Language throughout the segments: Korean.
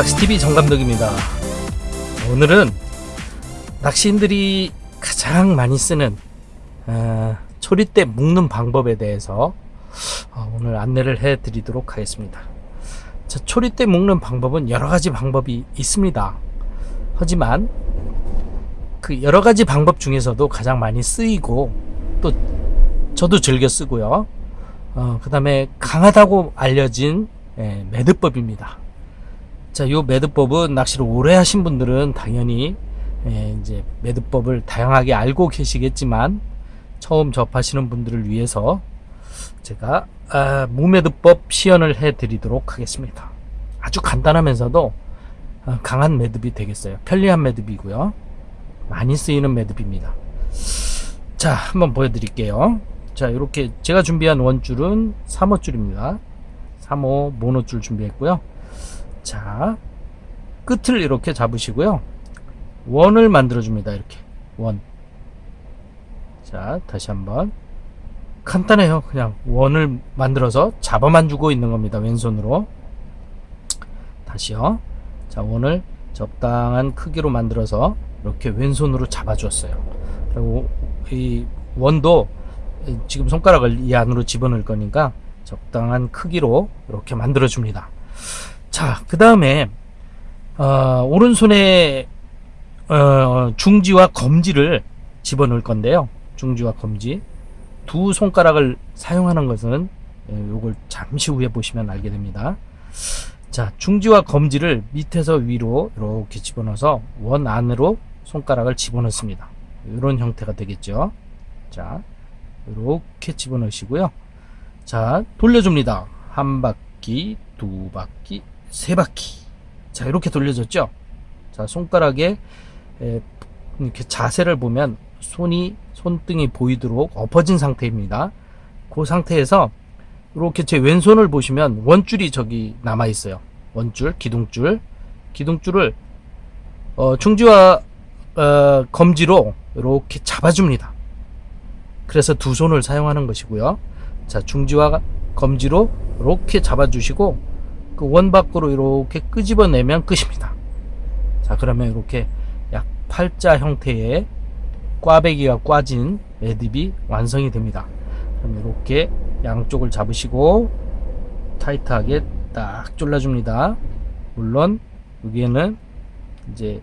낚시TV 정감독입니다. 오늘은 낚시인들이 가장 많이 쓰는 어, 초리대 묶는 방법에 대해서 어, 오늘 안내를 해 드리도록 하겠습니다. 자, 초리대 묶는 방법은 여러 가지 방법이 있습니다. 하지만 그 여러 가지 방법 중에서도 가장 많이 쓰이고 또 저도 즐겨 쓰고요. 어, 그 다음에 강하다고 알려진 예, 매듭법입니다. 자, 요 매듭법은 낚시를 오래 하신 분들은 당연히 예, 이제 매듭법을 다양하게 알고 계시겠지만 처음 접하시는 분들을 위해서 제가 아, 무매듭법 시연을 해 드리도록 하겠습니다. 아주 간단하면서도 어, 강한 매듭이 되겠어요. 편리한 매듭이고요. 많이 쓰이는 매듭입니다. 자, 한번 보여드릴게요. 자, 이렇게 제가 준비한 원줄은 3호줄입니다. 3호 모노줄 준비했고요. 자, 끝을 이렇게 잡으시고요. 원을 만들어 줍니다. 이렇게. 원. 자, 다시 한번. 간단해요. 그냥 원을 만들어서 잡아만 주고 있는 겁니다. 왼손으로. 다시요. 자, 원을 적당한 크기로 만들어서 이렇게 왼손으로 잡아주었어요. 그리고 이 원도 지금 손가락을 이 안으로 집어넣을 거니까 적당한 크기로 이렇게 만들어 줍니다. 자, 그 다음에 어, 오른손에 어, 중지와 검지를 집어넣을 건데요. 중지와 검지 두 손가락을 사용하는 것은 이걸 잠시 후에 보시면 알게 됩니다. 자, 중지와 검지를 밑에서 위로 이렇게 집어넣어서 원 안으로 손가락을 집어넣습니다. 이런 형태가 되겠죠. 자, 이렇게 집어넣으시고요. 자, 돌려줍니다. 한 바퀴, 두 바퀴, 세 바퀴. 자, 이렇게 돌려졌죠? 자, 손가락에 이렇게 자세를 보면 손이, 손등이 보이도록 엎어진 상태입니다. 그 상태에서 이렇게 제 왼손을 보시면 원줄이 저기 남아 있어요. 원줄, 기둥줄. 기둥줄을 어, 중지와 어, 검지로 이렇게 잡아줍니다. 그래서 두 손을 사용하는 것이고요. 자, 중지와 검지로 이렇게 잡아주시고 그 원 밖으로 이렇게 끄집어내면 끝입니다. 자, 그러면 이렇게 약 팔자 형태의 꽈배기가 꽈진 매듭이 완성이 됩니다. 그럼 이렇게 양쪽을 잡으시고 타이트하게 딱 졸라줍니다. 물론 여기에는 이제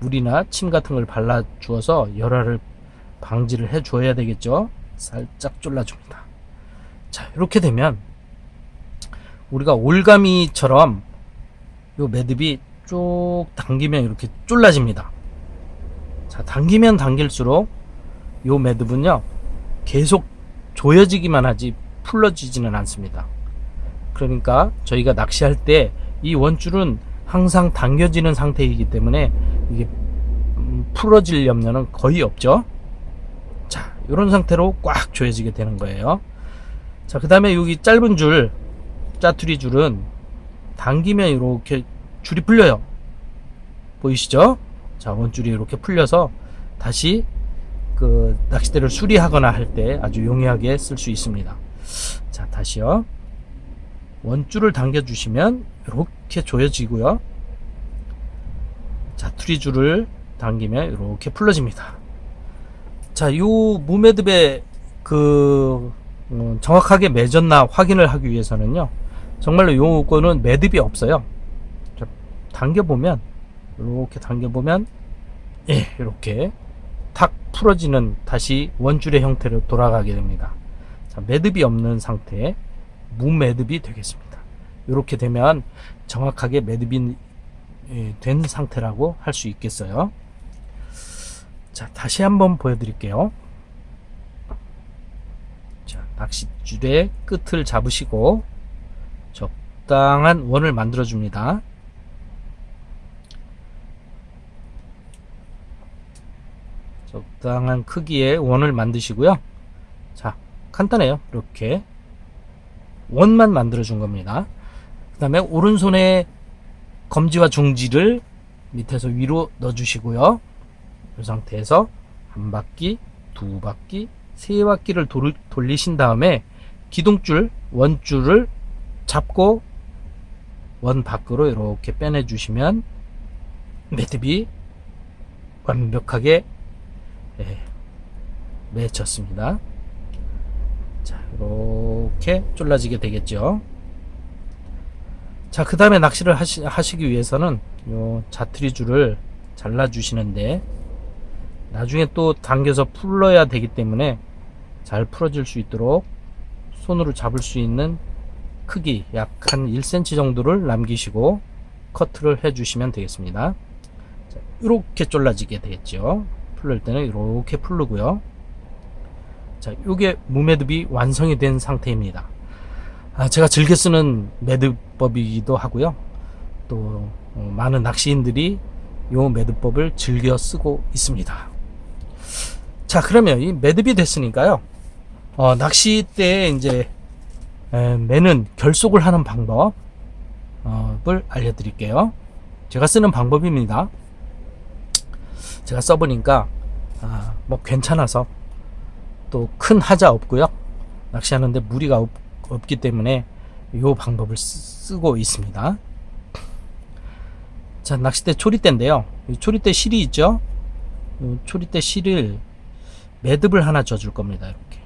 물이나 침 같은 걸 발라 주어서 열화를 방지를 해 줘야 되겠죠. 살짝 졸라줍니다. 자, 이렇게 되면 우리가 올가미처럼 요 매듭이 쭉 당기면 이렇게 졸라집니다. 자, 당기면 당길수록 요 매듭은요, 계속 조여지기만 하지 풀러지지는 않습니다. 그러니까 저희가 낚시할 때 이 원줄은 항상 당겨지는 상태이기 때문에 이게 음, 풀어질 염려는 거의 없죠. 자, 이런 상태로 꽉 조여지게 되는 거예요. 자, 그 다음에 여기 짧은 줄, 짜투리 줄은 당기면 이렇게 줄이 풀려요. 보이시죠? 자, 원줄이 이렇게 풀려서 다시 그 낚싯대를 수리하거나 할 때 아주 용이하게 쓸 수 있습니다. 자, 다시요. 원줄을 당겨 주시면 이렇게 조여지고요. 자, 투리 줄을 당기면 이렇게 풀러집니다. 자, 요 무매듭의 그 음, 정확하게 맺었나 확인을 하기 위해서는요. 정말로 요거는 매듭이 없어요. 자, 당겨보면 이렇게 당겨보면 예, 이렇게 탁 풀어지는 다시 원줄의 형태로 돌아가게 됩니다. 자, 매듭이 없는 상태 무매듭이 되겠습니다. 이렇게 되면 정확하게 매듭이 예, 된 상태라고 할 수 있겠어요. 자, 다시 한번 보여드릴게요. 자, 낚싯줄의 끝을 잡으시고 적당한 원을 만들어 줍니다. 적당한 크기의 원을 만드시고요. 자, 간단해요. 이렇게 원만 만들어 준 겁니다. 그 다음에 오른손에 검지와 중지를 밑에서 위로 넣어 주시고요. 이 상태에서 한 바퀴, 두 바퀴, 세 바퀴를 돌, 돌리신 다음에 기둥줄, 원줄을 잡고 원 밖으로 이렇게 빼내 주시면 매듭이 완벽하게 예, 맺혔습니다. 자, 이렇게 졸라지게 되겠죠. 자, 그 다음에 낚시를 하시, 하시기 위해서는 요 자트리 줄을 잘라 주시는데 나중에 또 당겨서 풀러야 되기 때문에 잘 풀어질 수 있도록 손으로 잡을 수 있는 크기 약 한 1cm 정도를 남기시고 커트를 해 주시면 되겠습니다. 자, 이렇게 졸라지게 되겠죠. 풀릴 때는 이렇게 풀르고요. 자, 요게 무매듭이 완성이 된 상태입니다. 아, 제가 즐겨 쓰는 매듭법이기도 하고요. 또 어, 많은 낚시인들이 요 매듭법을 즐겨 쓰고 있습니다. 자, 그러면 이 매듭이 됐으니까요. 어, 낚시 때 이제 에, 매는 결속을 하는 방법을 알려드릴게요. 제가 쓰는 방법입니다. 제가 써보니까 아, 뭐 괜찮아서 또 큰 하자 없고요. 낚시하는데 무리가 없, 없기 때문에 이 방법을 쓰, 고 있습니다. 자 낚싯대 초리대인데요. 이 초리대 실이 있죠. 이 초리대 실을 매듭을 하나 져줄 겁니다. 이렇게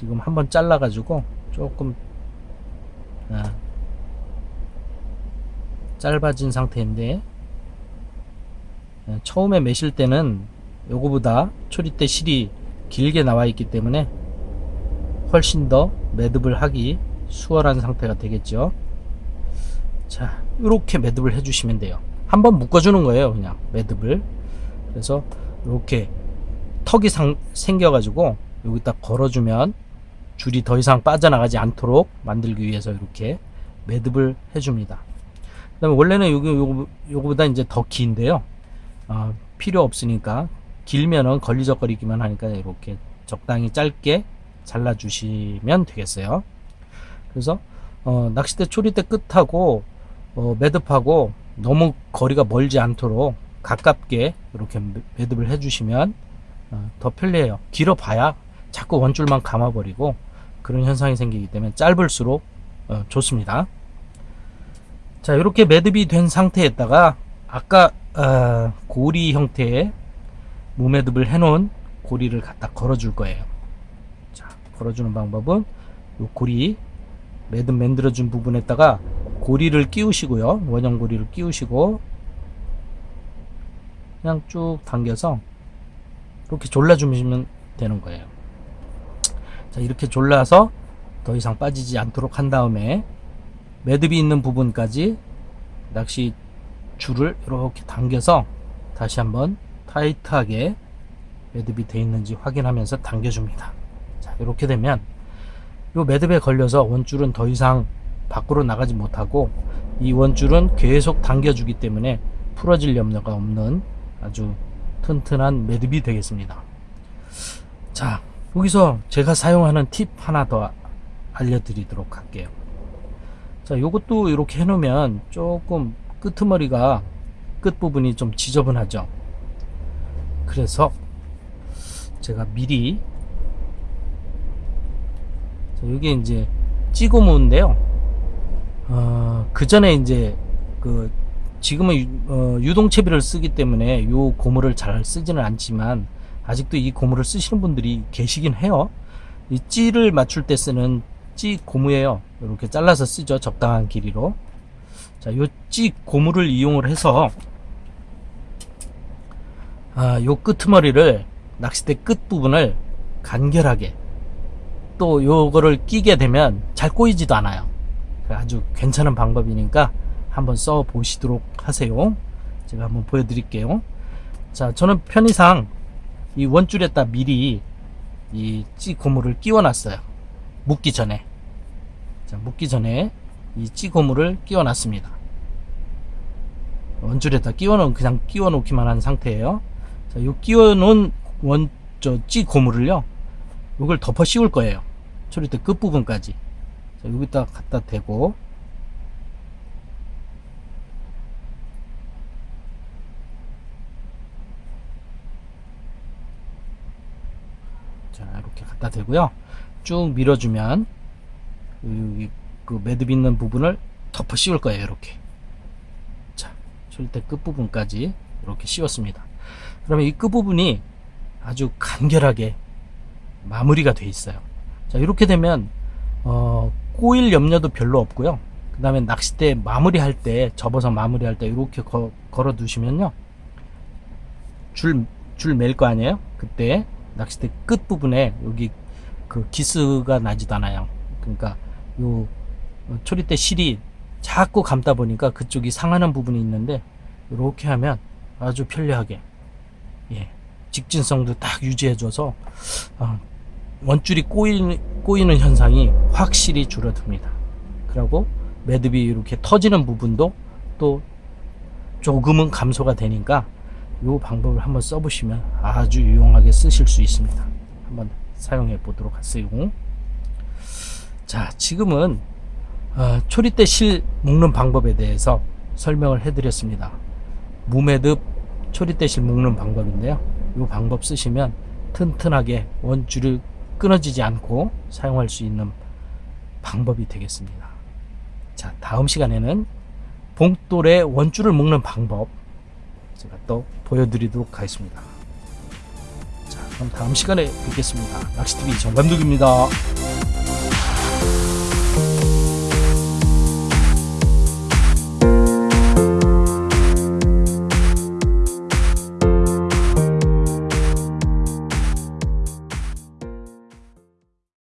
지금 한번 잘라가지고 조금 아, 짧아진 상태인데 예, 처음에 매실 때는 요거보다 초리대 실이 길게 나와 있기 때문에 훨씬 더 매듭을 하기 수월한 상태가 되겠죠. 자 이렇게 매듭을 해 주시면 돼요. 한번 묶어 주는 거예요 그냥 매듭을. 그래서 이렇게 턱이 상, 생겨 가지고 여기다 걸어 주면 줄이 더 이상 빠져나가지 않도록 만들기 위해서 이렇게 매듭을 해 줍니다. 그 다음에 원래는 요거, 요거, 요거보다 이제 더 긴데요. 어, 필요 없으니까 길면은 걸리적거리기만 하니까 이렇게 적당히 짧게 잘라 주시면 되겠어요. 그래서 어, 낚싯대 초리대 끝하고 어, 매듭하고 너무 거리가 멀지 않도록 가깝게 이렇게 매듭을 해 주시면 어, 더 편리해요. 길어 봐야 자꾸 원줄만 감아 버리고 그런 현상이 생기기 때문에 짧을수록 어, 좋습니다 자 이렇게 매듭이 된 상태에다가 아까 어, 고리 형태의 무매듭을 해놓은 고리를 갖다 걸어줄 거예요. 자, 걸어주는 방법은 이 고리 매듭 만들어준 부분에다가 고리를 끼우시고요. 원형 고리를 끼우시고 그냥 쭉 당겨서 이렇게 졸라주시면 되는 거예요. 자, 이렇게 졸라서 더 이상 빠지지 않도록 한 다음에 매듭이 있는 부분까지 낚시 줄을 이렇게 당겨서 다시 한번 타이트하게 매듭이 되어 있는지 확인하면서 당겨줍니다. 자, 이렇게 되면 이 매듭에 걸려서 원줄은 더 이상 밖으로 나가지 못하고 이 원줄은 계속 당겨주기 때문에 풀어질 염려가 없는 아주 튼튼한 매듭이 되겠습니다. 자, 여기서 제가 사용하는 팁 하나 더 알려드리도록 할게요. 자, 요것도 이렇게 해놓으면 조금 끄트머리가 끝부분이 좀 지저분하죠. 그래서 제가 미리 여기 이제 찌고무인데요. 어, 그 전에 이제 그 지금은 유, 어, 유동채비를 쓰기 때문에 요 고무를 잘 쓰지는 않지만 아직도 이 고무를 쓰시는 분들이 계시긴 해요. 이 찌를 맞출 때 쓰는 찌 고무예요. 이렇게 잘라서 쓰죠. 적당한 길이로. 자, 요 찌 고무를 이용을 해서 아, 요 끄트머리를 낚싯대 끝 부분을 간결하게 또 요거를 끼게 되면 잘 꼬이지도 않아요. 아주 괜찮은 방법이니까 한번 써 보시도록 하세요. 제가 한번 보여드릴게요. 자, 저는 편의상 이 원줄에다 미리 이 찌 고무를 끼워 놨어요. 묶기 전에. 자, 묶기 전에 이 찌 고무를 끼워 놨습니다. 원줄에다 끼워 놓은 그냥 끼워 놓기만 한 상태예요. 자, 요 끼워 놓은 원, 저, 찌 고무를요, 이걸 덮어 씌울 거예요. 초리대 끝 부분까지. 자, 여기다 갖다 대고, 자, 이렇게 갖다 대고요. 쭉 밀어주면, 여기 그 매듭 있는 부분을 덮어 씌울 거예요. 이렇게. 자, 초리대 끝 부분까지 이렇게 씌웠습니다. 그러면 이 끝 부분이 아주 간결하게 마무리가 돼 있어요. 자, 이렇게 되면 어, 꼬일 염려도 별로 없고요. 그 다음에 낚싯대 마무리할 때, 접어서 마무리할 때 이렇게 거, 걸어 두시면요. 줄, 줄 맬 거 아니에요? 그때 낚싯대 끝 부분에 여기 그 기스가 나지도 않아요. 그러니까 요 초리대 실이 자꾸 감다 보니까 그쪽이 상하는 부분이 있는데 이렇게 하면 아주 편리하게 예, 직진성도 딱 유지해줘서 어, 원줄이 꼬이는, 꼬이는 현상이 확실히 줄어듭니다. 그리고 매듭이 이렇게 터지는 부분도 또 조금은 감소가 되니까 이 방법을 한번 써보시면 아주 유용하게 쓰실 수 있습니다. 한번 사용해 보도록 하세요. 자, 지금은 어, 초리대 실 묶는 방법에 대해서 설명을 해드렸습니다. 무매듭 초리대 실 묶는 방법인데요. 이 방법 쓰시면 튼튼하게 원줄을 끊어지지 않고 사용할 수 있는 방법이 되겠습니다. 자, 다음 시간에는 봉돌에 원줄을 묶는 방법 제가 또 보여드리도록 하겠습니다. 자, 그럼 다음 시간에 뵙겠습니다. 낚시TV 정감독입니다.